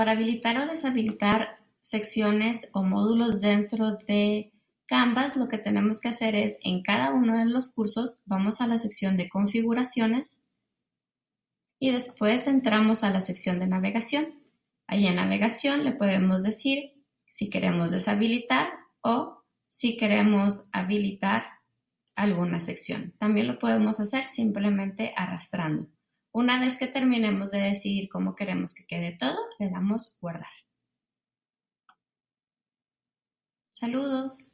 Para habilitar o deshabilitar secciones o módulos dentro de Canvas, lo que tenemos que hacer es, en cada uno de los cursos, vamos a la sección de configuraciones y después entramos a la sección de navegación. Ahí en navegación le podemos decir si queremos deshabilitar o si queremos habilitar alguna sección. También lo podemos hacer simplemente arrastrando. Una vez que terminemos de decidir cómo queremos que quede todo, le damos guardar. Saludos.